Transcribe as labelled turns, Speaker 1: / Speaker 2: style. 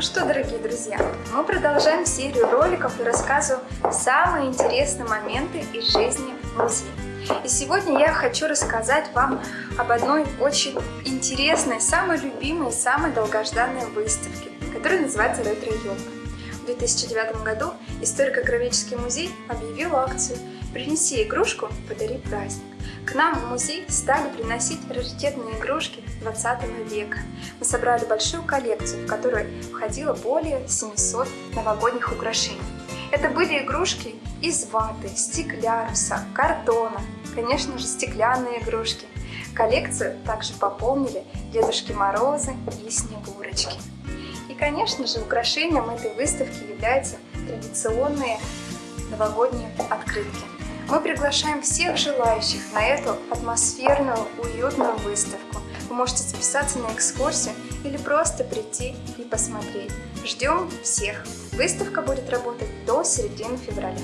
Speaker 1: Ну что, дорогие друзья, мы продолжаем серию роликов и рассказываем самые интересные моменты из жизни музея. И сегодня я хочу рассказать вам об одной очень интересной, самой любимой, и самой долгожданной выставке, которая называется «Ретро-елка». В 2009 году историко-графический музей объявил акцию «Принеси игрушку, подари праздник». К нам в музей стали приносить раритетные игрушки 20 века. Мы собрали большую коллекцию, в которую входило более 700 новогодних украшений. Это были игрушки из ваты, стекляруса, картона, конечно же стеклянные игрушки. Коллекцию также пополнили Дедушки Морозы и Снегурочки. И, конечно же, украшением этой выставки являются традиционные новогодние открытки. Мы приглашаем всех желающих на эту атмосферную, уютную выставку. Вы можете записаться на экскурсию или просто прийти и посмотреть. Ждем всех! Выставка будет работать до середины февраля.